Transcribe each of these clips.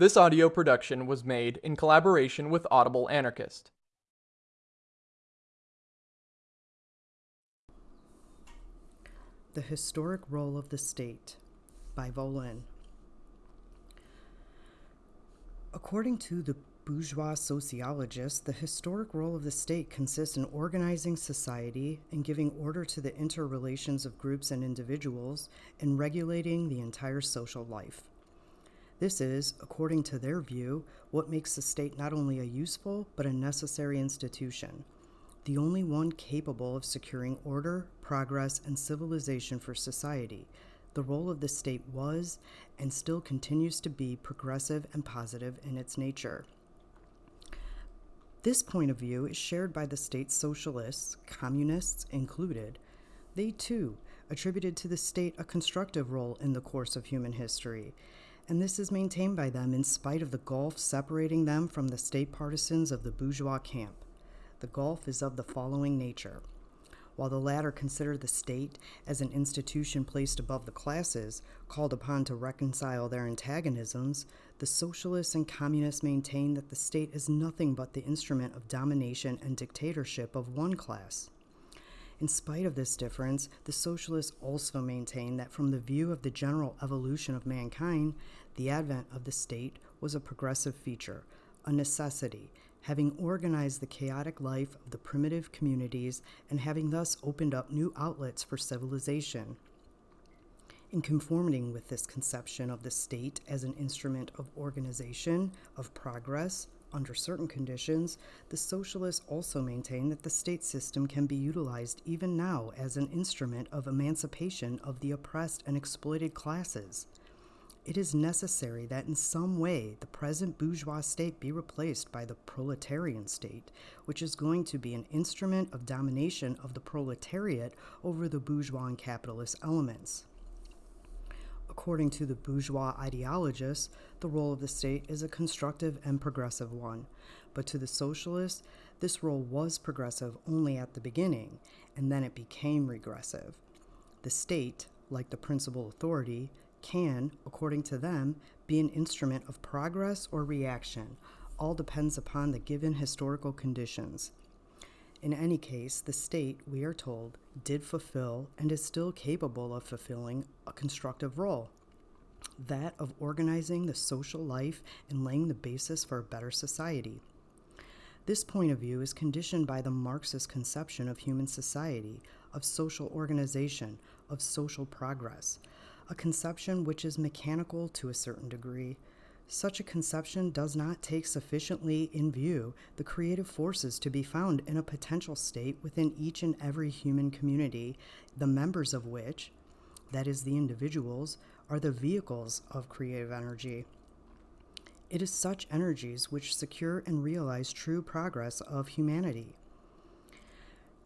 This audio production was made in collaboration with Audible Anarchist. The Historic Role of the State by Volin. According to the bourgeois sociologist, the historic role of the state consists in organizing society and giving order to the interrelations of groups and individuals and regulating the entire social life. This is, according to their view, what makes the state not only a useful but a necessary institution, the only one capable of securing order, progress, and civilization for society. The role of the state was and still continues to be progressive and positive in its nature. This point of view is shared by the state socialists, communists included. They too attributed to the state a constructive role in the course of human history and this is maintained by them in spite of the gulf separating them from the state partisans of the bourgeois camp. The gulf is of the following nature. While the latter consider the state as an institution placed above the classes, called upon to reconcile their antagonisms, the socialists and communists maintain that the state is nothing but the instrument of domination and dictatorship of one class. In spite of this difference, the socialists also maintain that from the view of the general evolution of mankind, the advent of the state was a progressive feature, a necessity, having organized the chaotic life of the primitive communities and having thus opened up new outlets for civilization. In conforming with this conception of the state as an instrument of organization, of progress, under certain conditions, the socialists also maintain that the state system can be utilized even now as an instrument of emancipation of the oppressed and exploited classes. It is necessary that in some way the present bourgeois state be replaced by the proletarian state, which is going to be an instrument of domination of the proletariat over the bourgeois and capitalist elements. According to the bourgeois ideologists, the role of the state is a constructive and progressive one. But to the socialists, this role was progressive only at the beginning, and then it became regressive. The state, like the principal authority, can, according to them, be an instrument of progress or reaction. All depends upon the given historical conditions. In any case, the state, we are told, did fulfill and is still capable of fulfilling a constructive role that of organizing the social life and laying the basis for a better society. This point of view is conditioned by the Marxist conception of human society, of social organization, of social progress, a conception which is mechanical to a certain degree, such a conception does not take sufficiently in view the creative forces to be found in a potential state within each and every human community, the members of which, that is, the individuals, are the vehicles of creative energy. It is such energies which secure and realize true progress of humanity.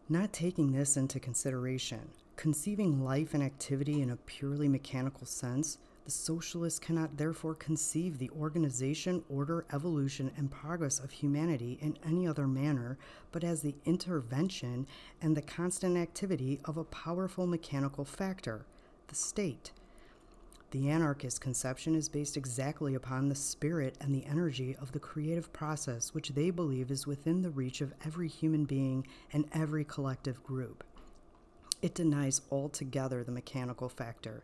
Not taking this into consideration, conceiving life and activity in a purely mechanical sense, the socialists cannot therefore conceive the organization, order, evolution, and progress of humanity in any other manner but as the intervention and the constant activity of a powerful mechanical factor, the state. The anarchist conception is based exactly upon the spirit and the energy of the creative process, which they believe is within the reach of every human being and every collective group. It denies altogether the mechanical factor.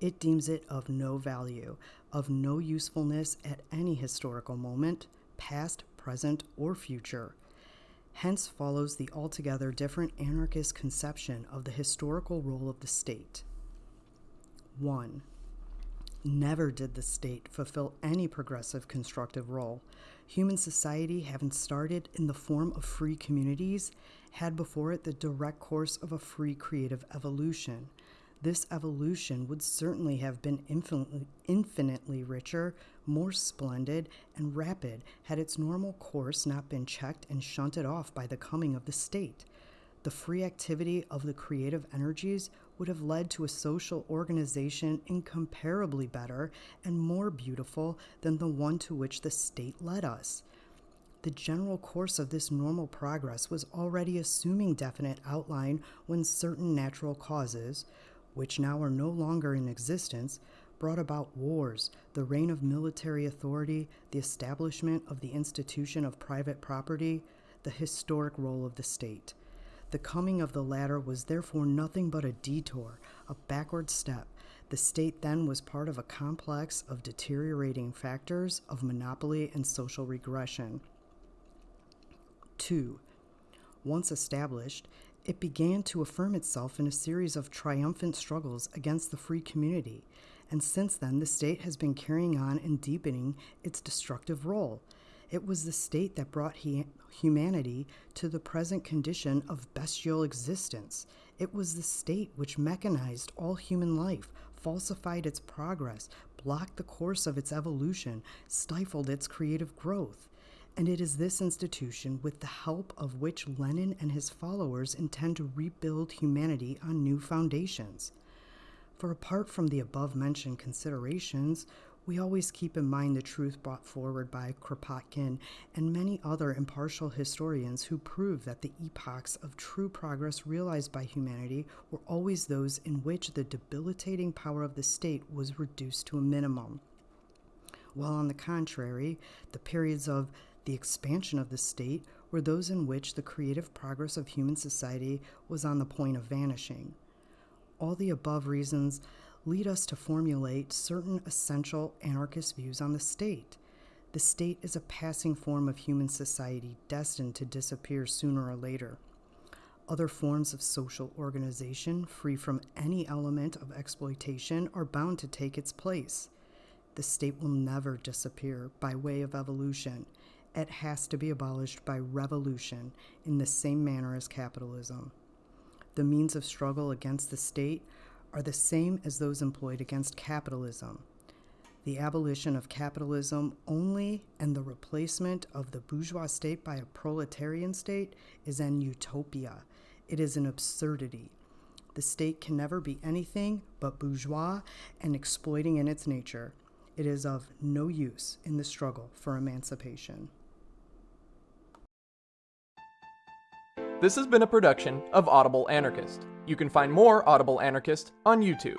It deems it of no value, of no usefulness at any historical moment, past, present, or future. Hence follows the altogether different anarchist conception of the historical role of the state. 1. Never did the state fulfill any progressive constructive role. Human society, having started in the form of free communities, had before it the direct course of a free creative evolution this evolution would certainly have been infinitely, infinitely richer, more splendid, and rapid had its normal course not been checked and shunted off by the coming of the state. The free activity of the creative energies would have led to a social organization incomparably better and more beautiful than the one to which the state led us. The general course of this normal progress was already assuming definite outline when certain natural causes, which now are no longer in existence, brought about wars, the reign of military authority, the establishment of the institution of private property, the historic role of the state. The coming of the latter was therefore nothing but a detour, a backward step. The state then was part of a complex of deteriorating factors of monopoly and social regression. 2. Once established, it began to affirm itself in a series of triumphant struggles against the free community, and since then the state has been carrying on and deepening its destructive role. It was the state that brought he- humanity to the present condition of bestial existence. It was the state which mechanized all human life, falsified its progress, blocked the course of its evolution, stifled its creative growth. And it is this institution, with the help of which Lenin and his followers intend to rebuild humanity on new foundations. For apart from the above mentioned considerations, we always keep in mind the truth brought forward by Kropotkin and many other impartial historians who prove that the epochs of true progress realized by humanity were always those in which the debilitating power of the state was reduced to a minimum. While on the contrary, the periods of the expansion of the state were those in which the creative progress of human society was on the point of vanishing. All the above reasons lead us to formulate certain essential anarchist views on the state. The state is a passing form of human society destined to disappear sooner or later. Other forms of social organization, free from any element of exploitation, are bound to take its place. The state will never disappear by way of evolution. It has to be abolished by revolution in the same manner as capitalism. The means of struggle against the state are the same as those employed against capitalism. The abolition of capitalism only and the replacement of the bourgeois state by a proletarian state is an utopia. It is an absurdity. The state can never be anything but bourgeois and exploiting in its nature. It is of no use in the struggle for emancipation. This has been a production of Audible Anarchist. You can find more Audible Anarchist on YouTube.